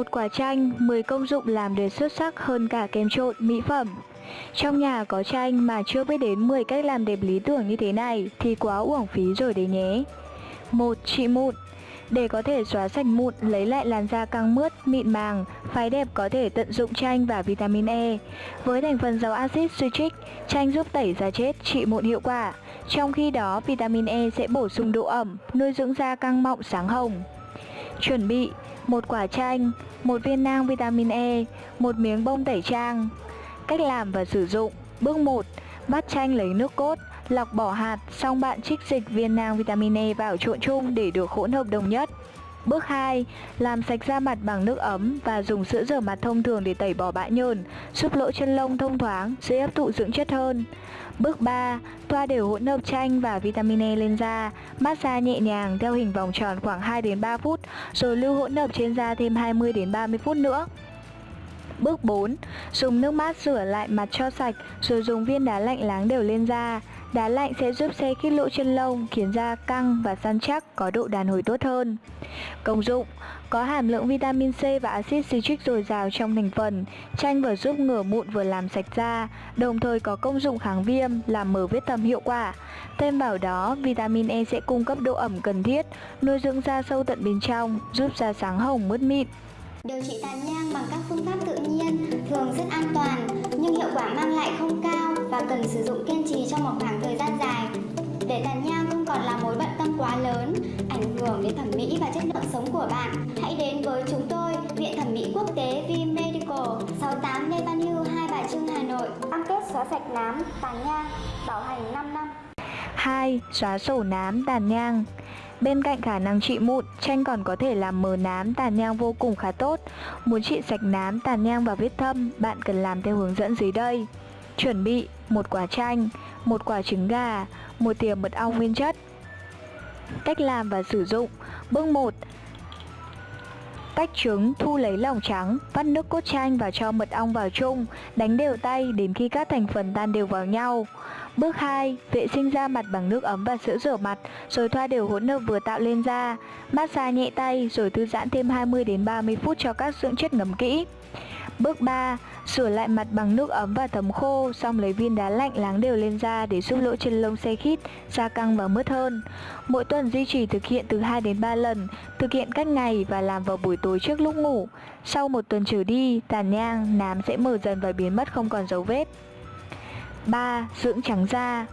Một quả chanh, 10 công dụng làm để xuất sắc hơn cả kem trộn, mỹ phẩm. Trong nhà có chanh mà chưa biết đến 10 cách làm đẹp lý tưởng như thế này thì quá uổng phí rồi đấy nhé. một Trị mụn để có thể xóa sạch mụn, lấy lại làn da căng mướt, mịn màng, phái đẹp có thể tận dụng chanh và vitamin E. Với thành phần giàu axit citric, chanh giúp tẩy da chết, trị mụn hiệu quả. Trong khi đó, vitamin E sẽ bổ sung độ ẩm, nuôi dưỡng da căng mọng sáng hồng. Chuẩn bị một quả chanh, một viên nang vitamin E, một miếng bông tẩy trang. Cách làm và sử dụng Bước 1. bắt chanh lấy nước cốt, lọc bỏ hạt, xong bạn trích dịch viên nang vitamin E vào trộn chung để được hỗn hợp đồng nhất. Bước 2. Làm sạch da mặt bằng nước ấm và dùng sữa rửa mặt thông thường để tẩy bỏ bã nhờn, giúp lỗ chân lông thông thoáng, dễ hấp thụ dưỡng chất hơn. Bước 3. Thoa đều hỗn hợp chanh và vitamin E lên da, massage nhẹ nhàng theo hình vòng tròn khoảng 2 đến 3 phút, rồi lưu hỗn hợp trên da thêm 20 đến 30 phút nữa. Bước 4. Dùng nước mát rửa lại mặt cho sạch rồi dùng viên đá lạnh láng đều lên da. Đá lạnh sẽ giúp xe khít lỗ chân lông, khiến da căng và săn chắc, có độ đàn hồi tốt hơn. Công dụng Có hàm lượng vitamin C và axit citric dồi dào trong thành phần, chanh vừa giúp ngừa mụn vừa làm sạch da, đồng thời có công dụng kháng viêm, làm mở vết thâm hiệu quả. Thêm vào đó, vitamin E sẽ cung cấp độ ẩm cần thiết, nuôi dưỡng da sâu tận bên trong, giúp da sáng hồng mướt mịn. Điều trị tàn nhang bằng các phương pháp tự nhiên thường rất an toàn nhưng hiệu quả mang lại không cao và cần sử dụng kiên trì trong một khoảng thời gian dài. Để tàn nhang không còn là mối bận tâm quá lớn, ảnh hưởng đến thẩm mỹ và chất lượng sống của bạn, hãy đến với chúng tôi, Viện Thẩm mỹ Quốc tế V Medical, 68 Lê Văn Hưu, Hai Bà Trưng, Hà Nội. Cam kết xóa sạch nám, tàn nhang, bảo hành 5 năm. 2. Xóa sổ nám, tàn nhang Bên cạnh khả năng trị mụn, chanh còn có thể làm mờ nám, tàn nhang vô cùng khá tốt. Muốn trị sạch nám, tàn nhang và vết thâm, bạn cần làm theo hướng dẫn dưới đây. Chuẩn bị một quả chanh, một quả trứng gà, một thìa mật ong nguyên chất. Cách làm và sử dụng Bước 1 Tách trứng, thu lấy lòng trắng, vắt nước cốt chanh và cho mật ong vào chung, đánh đều tay đến khi các thành phần tan đều vào nhau. Bước 2. Vệ sinh da mặt bằng nước ấm và sữa rửa mặt, rồi thoa đều hỗn hợp vừa tạo lên da. Massage nhẹ tay rồi thư giãn thêm 20 đến 30 phút cho các dưỡng chất ngấm kỹ. Bước 3. Rửa lại mặt bằng nước ấm và thấm khô, xong lấy viên đá lạnh láng đều lên da để giúp lỗ chân lông xe khít, da căng và mướt hơn. Mỗi tuần duy trì thực hiện từ 2 đến 3 lần, thực hiện cách ngày và làm vào buổi tối trước lúc ngủ. Sau một tuần trở đi, tàn nhang, nám sẽ mở dần và biến mất không còn dấu vết. 3. Dưỡng trắng da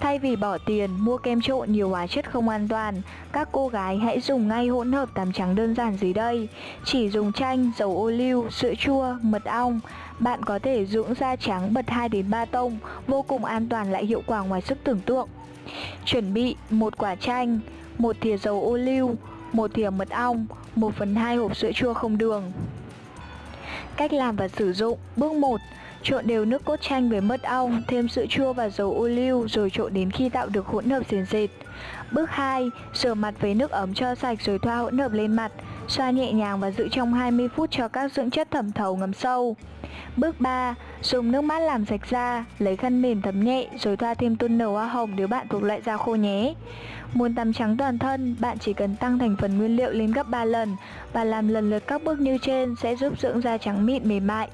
Thay vì bỏ tiền mua kem trộn nhiều hóa chất không an toàn, các cô gái hãy dùng ngay hỗn hợp tắm trắng đơn giản dưới đây. Chỉ dùng chanh, dầu ô liu, sữa chua, mật ong. Bạn có thể dưỡng da trắng bật 2 đến 3 tông, vô cùng an toàn lại hiệu quả ngoài sức tưởng tượng. Chuẩn bị một quả chanh, một thìa dầu ô liu, một thìa mật ong, 1 phần 2 hộp sữa chua không đường. Cách làm và sử dụng Bước 1 Trộn đều nước cốt chanh với mật ong, thêm sữa chua và dầu ô liu rồi trộn đến khi tạo được hỗn hợp sền sệt. Bước 2. Rửa mặt với nước ấm cho sạch rồi thoa hỗn hợp lên mặt, xoa nhẹ nhàng và giữ trong 20 phút cho các dưỡng chất thẩm thấu ngấm sâu. Bước 3. Dùng nước mát làm sạch da, lấy khăn mềm thấm nhẹ rồi thoa thêm toner hoa hồng nếu bạn thuộc loại da khô nhé. Muốn tắm trắng toàn thân, bạn chỉ cần tăng thành phần nguyên liệu lên gấp 3 lần và làm lần lượt các bước như trên sẽ giúp dưỡng da trắng mịn mềm mại.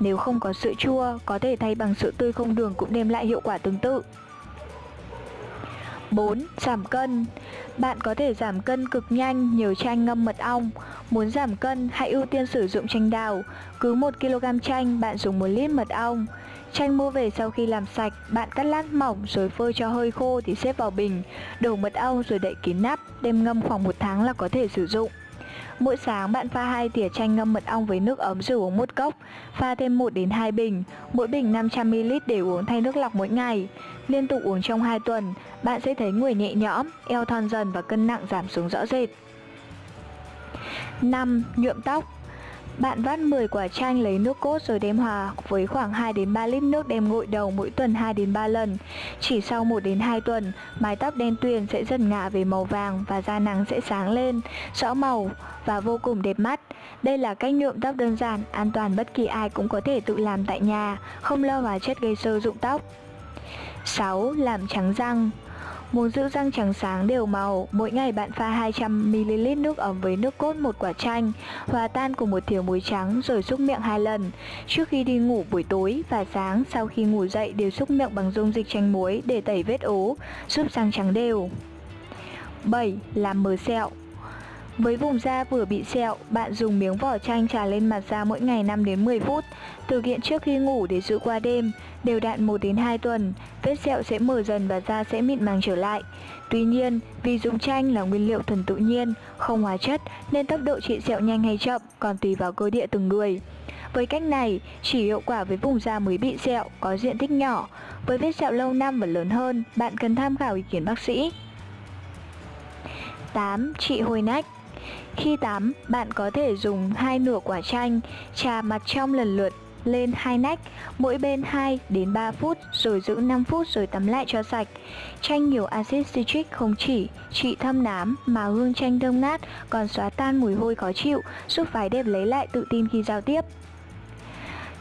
Nếu không có sữa chua, có thể thay bằng sữa tươi không đường cũng đem lại hiệu quả tương tự. 4. Giảm cân Bạn có thể giảm cân cực nhanh nhờ chanh ngâm mật ong. Muốn giảm cân, hãy ưu tiên sử dụng chanh đào. Cứ 1kg chanh, bạn dùng 1 lít mật ong. Chanh mua về sau khi làm sạch, bạn cắt lát mỏng rồi phơi cho hơi khô thì xếp vào bình. Đổ mật ong rồi đậy kín nắp, đem ngâm khoảng 1 tháng là có thể sử dụng. Mỗi sáng bạn pha 2 thìa chanh ngâm mật ong với nước ấm rồi uống một cốc, pha thêm 1 đến 2 bình, mỗi bình 500ml để uống thay nước lọc mỗi ngày. Liên tục uống trong 2 tuần, bạn sẽ thấy người nhẹ nhõm, eo thon dần và cân nặng giảm xuống rõ rệt. 5. Nhuộm tóc bạn vắt 10 quả chanh lấy nước cốt rồi đem hòa với khoảng 2 đến 3 lít nước đem gội đầu mỗi tuần 2 đến 3 lần. Chỉ sau 1 đến 2 tuần, mái tóc đen tuyền sẽ dần ngả về màu vàng và da nắng sẽ sáng lên, rõ màu và vô cùng đẹp mắt. Đây là cách nhuộm tóc đơn giản, an toàn bất kỳ ai cũng có thể tự làm tại nhà, không lo vào chất gây sơ dụng tóc. 6. Làm trắng răng Muốn giữ răng trắng sáng đều màu, mỗi ngày bạn pha 200ml nước ấm với nước cốt một quả chanh, hòa tan cùng một thìa muối trắng rồi xúc miệng hai lần. Trước khi đi ngủ buổi tối và sáng sau khi ngủ dậy đều xúc miệng bằng dung dịch chanh muối để tẩy vết ố, giúp răng trắng đều. 7. Làm mờ sẹo với vùng da vừa bị sẹo, bạn dùng miếng vỏ chanh trà lên mặt da mỗi ngày 5 đến 10 phút. Thực hiện trước khi ngủ để giữ qua đêm, đều đặn 1 đến 2 tuần, vết sẹo sẽ mở dần và da sẽ mịn màng trở lại. Tuy nhiên, vì dùng chanh là nguyên liệu thuần tự nhiên, không hóa chất nên tốc độ trị sẹo nhanh hay chậm còn tùy vào cơ địa từng người. Với cách này, chỉ hiệu quả với vùng da mới bị sẹo, có diện tích nhỏ. Với vết sẹo lâu năm và lớn hơn, bạn cần tham khảo ý kiến bác sĩ. 8. Trị hôi nách khi tắm, bạn có thể dùng hai nửa quả chanh, trà mặt trong lần lượt lên hai nách, mỗi bên 2 đến 3 phút rồi giữ 5 phút rồi tắm lại cho sạch. Chanh nhiều axit citric không chỉ trị thâm nám mà hương chanh thơm ngát còn xóa tan mùi hôi khó chịu, giúp phái đẹp lấy lại tự tin khi giao tiếp.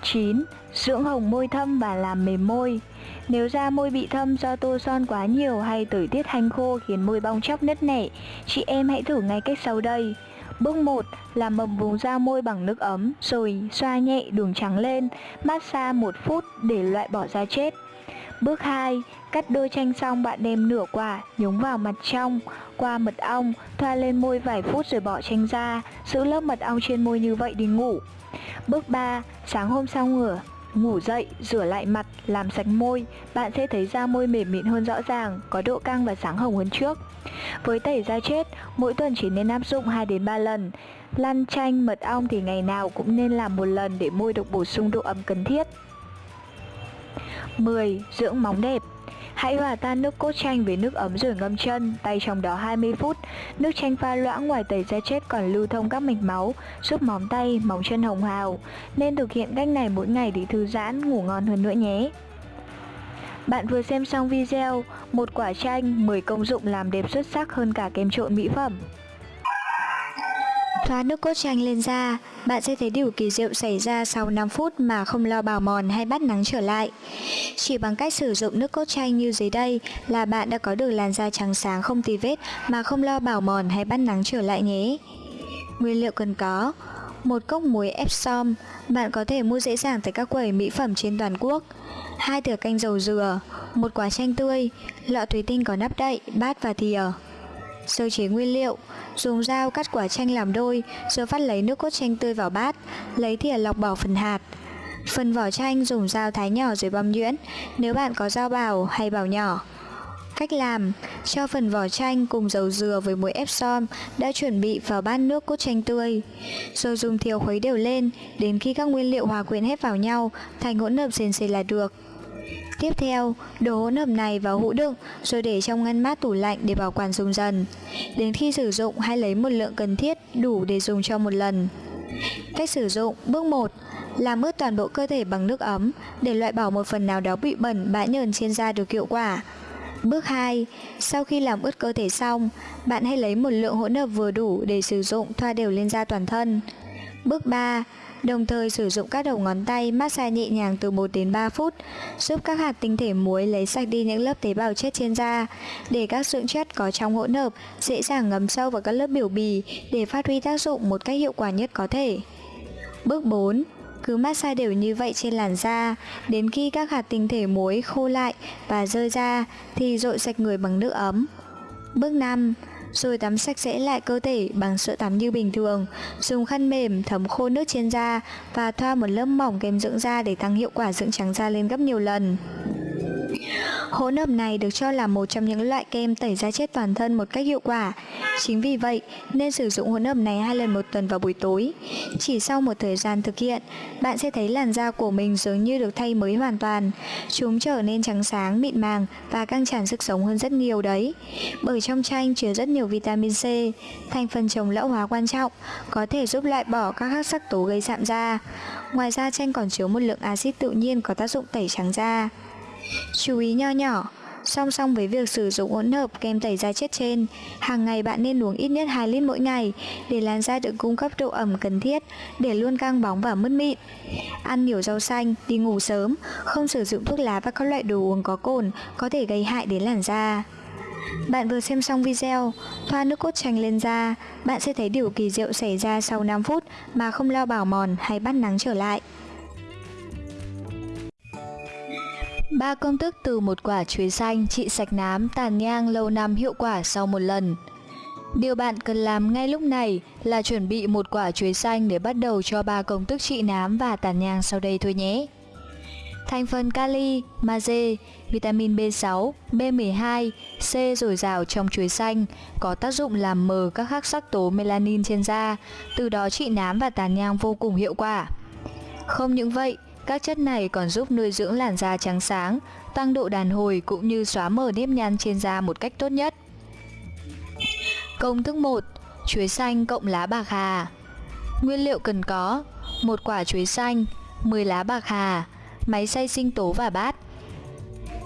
9. Dưỡng hồng môi thâm và làm mềm môi nếu da môi bị thâm do tô son quá nhiều hay thời tiết hanh khô khiến môi bong chóc nứt nẻ, chị em hãy thử ngay cách sau đây. Bước 1. Làm mầm vùng da môi bằng nước ấm, rồi xoa nhẹ đường trắng lên, massage 1 phút để loại bỏ da chết. Bước 2. Cắt đôi chanh xong bạn đem nửa quả, nhúng vào mặt trong, qua mật ong, thoa lên môi vài phút rồi bỏ chanh ra, giữ lớp mật ong trên môi như vậy đi ngủ. Bước 3. Sáng hôm sau ngửa, ngủ dậy, rửa lại mặt, làm sạch môi, bạn sẽ thấy da môi mềm mịn hơn rõ ràng, có độ căng và sáng hồng hơn trước. Với tẩy da chết, mỗi tuần chỉ nên áp dụng 2 đến 3 lần. Lăn chanh, mật ong thì ngày nào cũng nên làm một lần để môi được bổ sung độ ẩm cần thiết. 10. Dưỡng móng đẹp Hãy hòa tan nước cốt chanh với nước ấm rồi ngâm chân, tay trong đó 20 phút. Nước chanh pha loãng ngoài tẩy da chết còn lưu thông các mạch máu, giúp móng tay, móng chân hồng hào. Nên thực hiện cách này mỗi ngày để thư giãn, ngủ ngon hơn nữa nhé. Bạn vừa xem xong video, một quả chanh 10 công dụng làm đẹp xuất sắc hơn cả kem trộn mỹ phẩm. Thoa nước cốt chanh lên da, bạn sẽ thấy điều kỳ diệu xảy ra sau 5 phút mà không lo bào mòn hay bắt nắng trở lại. Chỉ bằng cách sử dụng nước cốt chanh như dưới đây là bạn đã có được làn da trắng sáng không tì vết mà không lo bào mòn hay bắt nắng trở lại nhé. Nguyên liệu cần có một cốc muối Epsom, bạn có thể mua dễ dàng tại các quầy mỹ phẩm trên toàn quốc. hai thìa canh dầu dừa, một quả chanh tươi, lọ thủy tinh có nắp đậy, bát và thìa. Sơ chế nguyên liệu, Dùng dao cắt quả chanh làm đôi Rồi vắt lấy nước cốt chanh tươi vào bát, Lấy thìa lọc bỏ phần hạt. Phần vỏ chanh dùng dao thái nhỏ rồi băm nhuyễn, Nếu bạn có dao bào hay bào nhỏ. Cách làm, Cho phần vỏ chanh cùng dầu dừa với muối Epsom đã chuẩn bị vào bát nước cốt chanh tươi. Rồi dùng thìa khuấy đều lên, Đến khi các nguyên liệu hòa quyện hết vào nhau, Thành hỗn hợp sền sệt là được. Tiếp theo, đổ hỗn hợp này vào hũ đựng rồi để trong ngăn mát tủ lạnh để bảo quản dùng dần. Đến khi sử dụng hãy lấy một lượng cần thiết đủ để dùng cho một lần. Cách sử dụng Bước 1 Làm ướt toàn bộ cơ thể bằng nước ấm để loại bỏ một phần nào đó bị bẩn bã nhờn trên da được hiệu quả. Bước 2 Sau khi làm ướt cơ thể xong, bạn hãy lấy một lượng hỗn hợp vừa đủ để sử dụng thoa đều lên da toàn thân. Bước 3 Đồng thời sử dụng các đầu ngón tay massage nhẹ nhàng từ 1 đến 3 phút, giúp các hạt tinh thể muối lấy sạch đi những lớp tế bào chết trên da, để các dưỡng chất có trong hỗn hợp dễ dàng ngấm sâu vào các lớp biểu bì để phát huy tác dụng một cách hiệu quả nhất có thể. Bước 4 cứ massage đều như vậy trên làn da đến khi các hạt tinh thể muối khô lại và rơi ra thì rội sạch người bằng nước ấm. Bước 5 rồi tắm sạch sẽ lại cơ thể bằng sữa tắm như bình thường. Dùng khăn mềm, thấm khô nước trên da và thoa một lớp mỏng kem dưỡng da để tăng hiệu quả dưỡng trắng da lên gấp nhiều lần. Hỗn hợp này được cho là một trong những loại kem tẩy da chết toàn thân một cách hiệu quả. Chính vì vậy, nên sử dụng hỗn hợp này hai lần một tuần vào buổi tối. Chỉ sau một thời gian thực hiện, bạn sẽ thấy làn da của mình dường như được thay mới hoàn toàn. Chúng trở nên trắng sáng, mịn màng và căng tràn sức sống hơn rất nhiều đấy. Bởi trong chanh chứa rất nhiều vitamin C, thành phần chống lão hóa quan trọng, có thể giúp loại bỏ các hắc sắc tố gây sạm da. Ngoài ra chanh còn chứa một lượng axit tự nhiên có tác dụng tẩy trắng da. Chú ý nho nhỏ Song song với việc sử dụng hỗn hợp kem tẩy da chết trên, hàng ngày bạn nên uống ít nhất 2 lít mỗi ngày để làn da được cung cấp độ ẩm cần thiết để luôn căng bóng và mứt mịn. Ăn nhiều rau xanh, đi ngủ sớm, không sử dụng thuốc lá và các loại đồ uống có cồn có thể gây hại đến làn da. Bạn vừa xem xong video, thoa nước cốt chanh lên da, bạn sẽ thấy điều kỳ diệu xảy ra sau 5 phút mà không lo bảo mòn hay bắt nắng trở lại. Ba công thức từ một quả chuối xanh trị sạch nám, tàn nhang lâu năm hiệu quả sau một lần. Điều bạn cần làm ngay lúc này là chuẩn bị một quả chuối xanh để bắt đầu cho ba công thức trị nám và tàn nhang sau đây thôi nhé. Thành phần kali, magie, vitamin B6, B12, C dồi dào trong chuối xanh có tác dụng làm mờ các hắc sắc tố melanin trên da, từ đó trị nám và tàn nhang vô cùng hiệu quả. Không những vậy, các chất này còn giúp nuôi dưỡng làn da trắng sáng, tăng độ đàn hồi cũng như xóa mờ nếp nhăn trên da một cách tốt nhất. Công thức 1. Chuối xanh cộng lá bạc hà Nguyên liệu cần có một quả chuối xanh, 10 lá bạc hà, máy xay sinh tố và bát.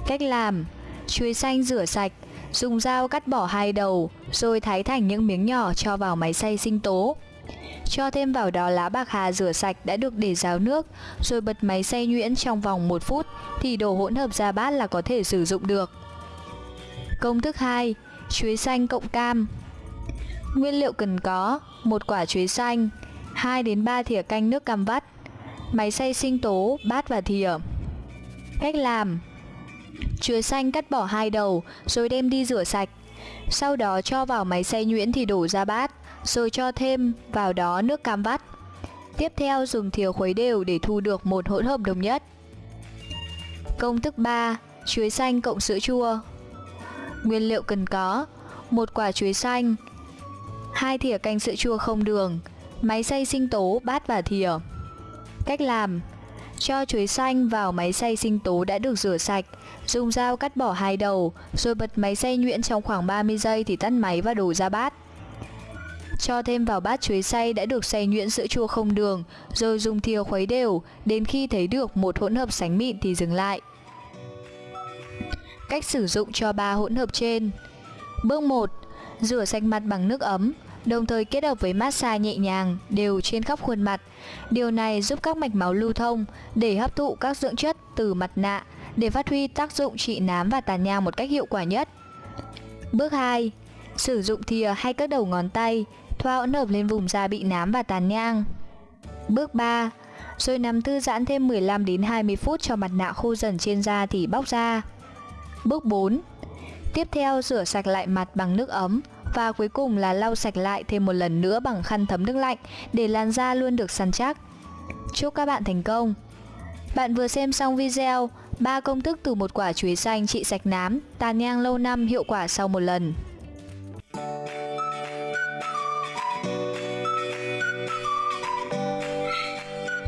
Cách làm Chuối xanh rửa sạch, dùng dao cắt bỏ hai đầu, rồi thái thành những miếng nhỏ cho vào máy xay sinh tố. Cho thêm vào đó lá bạc hà rửa sạch đã được để ráo nước, rồi bật máy xay nhuyễn trong vòng 1 phút thì đồ hỗn hợp ra bát là có thể sử dụng được. Công thức 2. Chuối xanh cộng cam Nguyên liệu cần có một quả chuối xanh, 2 đến 3 thìa canh nước cam vắt, máy xay sinh tố, bát và thìa. Cách làm Chuối xanh cắt bỏ hai đầu rồi đem đi rửa sạch. Sau đó cho vào máy xay nhuyễn thì đổ ra bát, rồi cho thêm vào đó nước cam vắt. Tiếp theo dùng thìa khuấy đều để thu được một hỗn hợp đồng nhất. Công thức 3. Chuối xanh cộng sữa chua Nguyên liệu cần có một quả chuối xanh, hai thìa canh sữa chua không đường, máy xay sinh tố, bát và thìa. Cách làm Cho chuối xanh vào máy xay sinh tố đã được rửa sạch, dùng dao cắt bỏ hai đầu, rồi bật máy xay nhuyễn trong khoảng 30 giây thì tắt máy và đổ ra bát. Cho thêm vào bát chuối xay đã được xay nhuyễn sữa chua không đường, rồi dùng thìa khuấy đều, đến khi thấy được một hỗn hợp sánh mịn thì dừng lại. Cách sử dụng cho ba hỗn hợp trên Bước 1. Rửa sạch mặt bằng nước ấm, đồng thời kết hợp với massage nhẹ nhàng đều trên khắp khuôn mặt. Điều này giúp các mạch máu lưu thông để hấp thụ các dưỡng chất từ mặt nạ để phát huy tác dụng trị nám và tàn nhang một cách hiệu quả nhất. Bước 2. Sử dụng thìa hay các đầu ngón tay thoa hỗn hợp lên vùng da bị nám và tàn nhang. Bước 3. Rồi nằm thư giãn thêm 15 đến 20 phút cho mặt nạ khô dần trên da thì bóc ra. Bước 4. Tiếp theo rửa sạch lại mặt bằng nước ấm và cuối cùng là lau sạch lại thêm một lần nữa bằng khăn thấm nước lạnh để làn da luôn được săn chắc. Chúc các bạn thành công! Bạn vừa xem xong video 3 công thức từ một quả chuối xanh trị sạch nám, tàn nhang lâu năm hiệu quả sau một lần.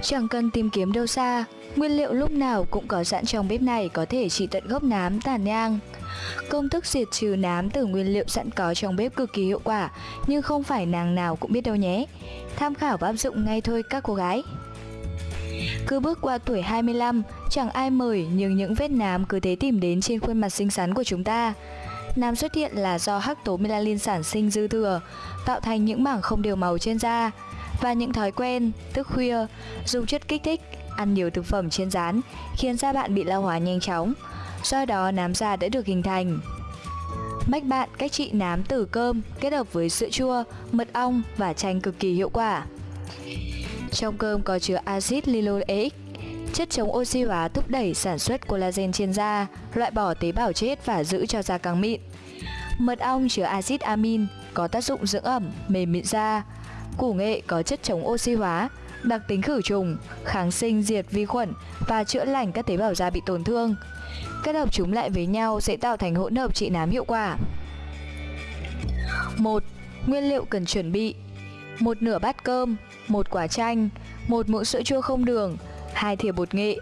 Chẳng cần tìm kiếm đâu xa, nguyên liệu lúc nào cũng có sẵn trong bếp này có thể trị tận gốc nám tàn nhang. Công thức diệt trừ nám từ nguyên liệu sẵn có trong bếp cực kỳ hiệu quả, nhưng không phải nàng nào cũng biết đâu nhé. Tham khảo và áp dụng ngay thôi các cô gái. Cứ bước qua tuổi 25, chẳng ai mời nhưng những vết nám cứ thế tìm đến trên khuôn mặt xinh xắn của chúng ta. Nám xuất hiện là do hắc tố melanin sản sinh dư thừa, tạo thành những mảng không đều màu trên da. Và những thói quen, thức khuya, dùng chất kích thích, ăn nhiều thực phẩm chiên rán khiến da bạn bị lão hóa nhanh chóng. Do đó nám da đã được hình thành. Mách bạn cách trị nám từ cơm kết hợp với sữa chua, mật ong và chanh cực kỳ hiệu quả. Trong cơm có chứa axit linoleic, chất chống oxy hóa thúc đẩy sản xuất collagen trên da, loại bỏ tế bào chết và giữ cho da căng mịn. Mật ong chứa axit amin có tác dụng dưỡng ẩm, mềm mịn da. Củ nghệ có chất chống oxy hóa, đặc tính khử trùng, kháng sinh diệt vi khuẩn và chữa lành các tế bào da bị tổn thương. Kết hợp chúng lại với nhau sẽ tạo thành hỗn hợp trị nám hiệu quả. 1. Nguyên liệu cần chuẩn bị một nửa bát cơm, một quả chanh, một muỗng sữa chua không đường, hai thìa bột nghệ.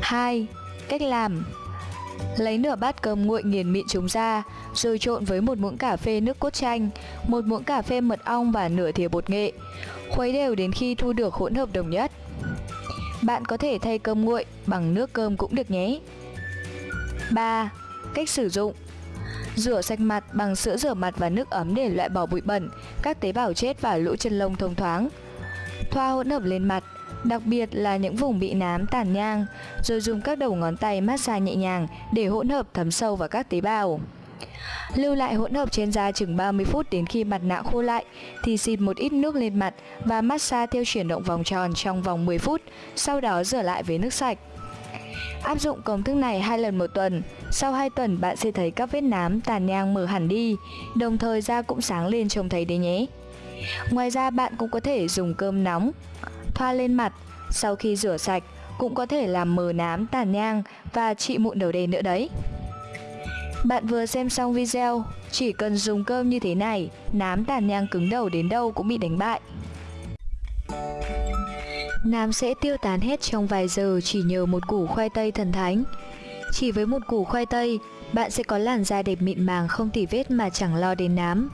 2. Cách làm Lấy nửa bát cơm nguội nghiền mịn chúng ra, rồi trộn với một muỗng cà phê nước cốt chanh, một muỗng cà phê mật ong và nửa thìa bột nghệ. Khuấy đều đến khi thu được hỗn hợp đồng nhất. Bạn có thể thay cơm nguội bằng nước cơm cũng được nhé. 3. Cách sử dụng Rửa sạch mặt bằng sữa rửa mặt và nước ấm để loại bỏ bụi bẩn, các tế bào chết và lỗ chân lông thông thoáng. Thoa hỗn hợp lên mặt, đặc biệt là những vùng bị nám tàn nhang, rồi dùng các đầu ngón tay massage nhẹ nhàng để hỗn hợp thấm sâu vào các tế bào. Lưu lại hỗn hợp trên da chừng 30 phút đến khi mặt nạ khô lại thì xịt một ít nước lên mặt và massage theo chuyển động vòng tròn trong vòng 10 phút, sau đó rửa lại với nước sạch. Áp dụng công thức này hai lần một tuần, sau 2 tuần bạn sẽ thấy các vết nám, tàn nhang mở hẳn đi, đồng thời da cũng sáng lên trông thấy đấy nhé. Ngoài ra bạn cũng có thể dùng cơm nóng, thoa lên mặt, sau khi rửa sạch cũng có thể làm mờ nám, tàn nhang và trị mụn đầu đen nữa đấy. Bạn vừa xem xong video, chỉ cần dùng cơm như thế này, nám tàn nhang cứng đầu đến đâu cũng bị đánh bại. Nám sẽ tiêu tán hết trong vài giờ chỉ nhờ một củ khoai tây thần thánh. Chỉ với một củ khoai tây, bạn sẽ có làn da đẹp mịn màng không tỉ vết mà chẳng lo đến nám.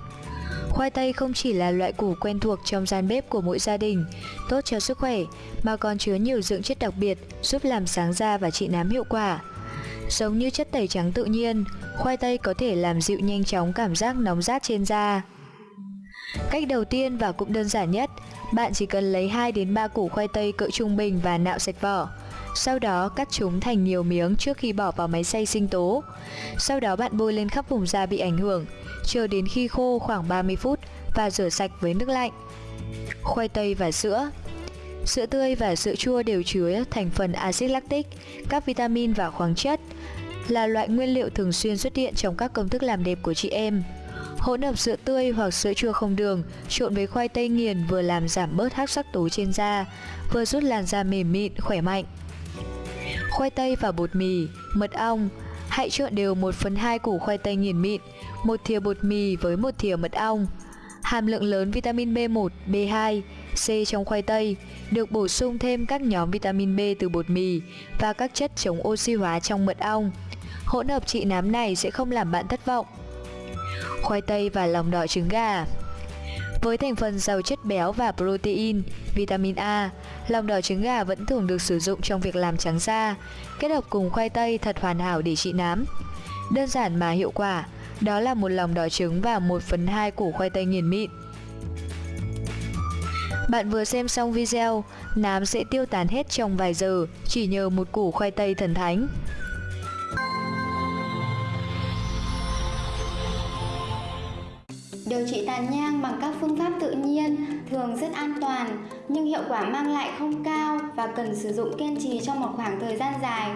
Khoai tây không chỉ là loại củ quen thuộc trong gian bếp của mỗi gia đình, tốt cho sức khỏe, mà còn chứa nhiều dưỡng chất đặc biệt giúp làm sáng da và trị nám hiệu quả. Giống như chất tẩy trắng tự nhiên, khoai tây có thể làm dịu nhanh chóng cảm giác nóng rát trên da. Cách đầu tiên và cũng đơn giản nhất, bạn chỉ cần lấy 2 đến 3 củ khoai tây cỡ trung bình và nạo sạch vỏ. Sau đó cắt chúng thành nhiều miếng trước khi bỏ vào máy xay sinh tố. Sau đó bạn bôi lên khắp vùng da bị ảnh hưởng, chờ đến khi khô khoảng 30 phút và rửa sạch với nước lạnh. Khoai tây và sữa Sữa tươi và sữa chua đều chứa thành phần axit lactic, các vitamin và khoáng chất, là loại nguyên liệu thường xuyên xuất hiện trong các công thức làm đẹp của chị em. Hỗn hợp sữa tươi hoặc sữa chua không đường trộn với khoai tây nghiền vừa làm giảm bớt hắc sắc tố trên da, vừa giúp làn da mềm mịn, khỏe mạnh. Khoai tây và bột mì, mật ong, hãy trộn đều 1 phần 2 củ khoai tây nghiền mịn, một thìa bột mì với một thìa mật ong. Hàm lượng lớn vitamin B1, B2, C trong khoai tây được bổ sung thêm các nhóm vitamin B từ bột mì và các chất chống oxy hóa trong mật ong. Hỗn hợp trị nám này sẽ không làm bạn thất vọng. Khoai tây và lòng đỏ trứng gà với thành phần giàu chất béo và protein, vitamin A, lòng đỏ trứng gà vẫn thường được sử dụng trong việc làm trắng da. Kết hợp cùng khoai tây thật hoàn hảo để trị nám. Đơn giản mà hiệu quả, đó là một lòng đỏ trứng và 1 phần 2 củ khoai tây nghiền mịn. Bạn vừa xem xong video, nám sẽ tiêu tán hết trong vài giờ chỉ nhờ một củ khoai tây thần thánh. Điều trị tàn nhang bằng các phương pháp tự nhiên thường rất an toàn nhưng hiệu quả mang lại không cao và cần sử dụng kiên trì trong một khoảng thời gian dài.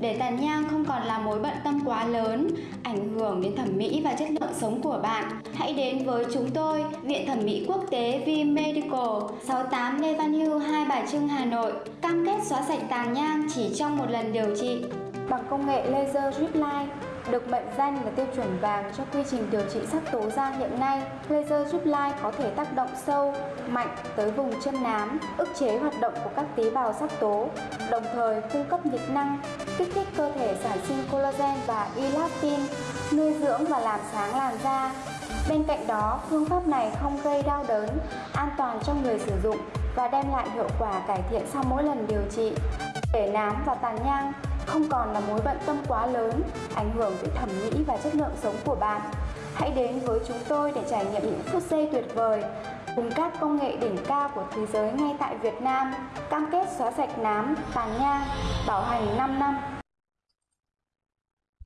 Để tàn nhang không còn là mối bận tâm quá lớn, ảnh hưởng đến thẩm mỹ và chất lượng sống của bạn, hãy đến với chúng tôi, Viện Thẩm mỹ Quốc tế V Medical, 68 Lê Văn Hưu, Hai Bà Trưng, Hà Nội. Cam kết xóa sạch tàn nhang chỉ trong một lần điều trị. Bằng công nghệ laser drip line, được mệnh danh là tiêu chuẩn vàng cho quy trình điều trị sắc tố da hiện nay, laser giúp lai có thể tác động sâu, mạnh tới vùng chân nám, ức chế hoạt động của các tế bào sắc tố, đồng thời cung cấp nhiệt năng, kích thích cơ thể sản sinh collagen và elastin, nuôi dưỡng và làm sáng làn da. Bên cạnh đó, phương pháp này không gây đau đớn, an toàn cho người sử dụng và đem lại hiệu quả cải thiện sau mỗi lần điều trị. Để nám và tàn nhang không còn là mối bận tâm quá lớn, ảnh hưởng tới thẩm mỹ và chất lượng sống của bạn. Hãy đến với chúng tôi để trải nghiệm những phút giây tuyệt vời cùng các công nghệ đỉnh cao của thế giới ngay tại Việt Nam, cam kết xóa sạch nám, tàn nhang, bảo hành 5 năm.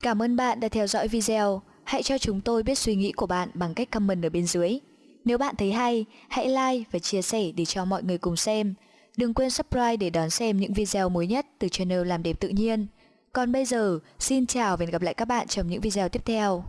Cảm ơn bạn đã theo dõi video. Hãy cho chúng tôi biết suy nghĩ của bạn bằng cách comment ở bên dưới. Nếu bạn thấy hay, hãy like và chia sẻ để cho mọi người cùng xem. Đừng quên subscribe để đón xem những video mới nhất từ channel Làm đẹp tự nhiên. Còn bây giờ, xin chào và hẹn gặp lại các bạn trong những video tiếp theo.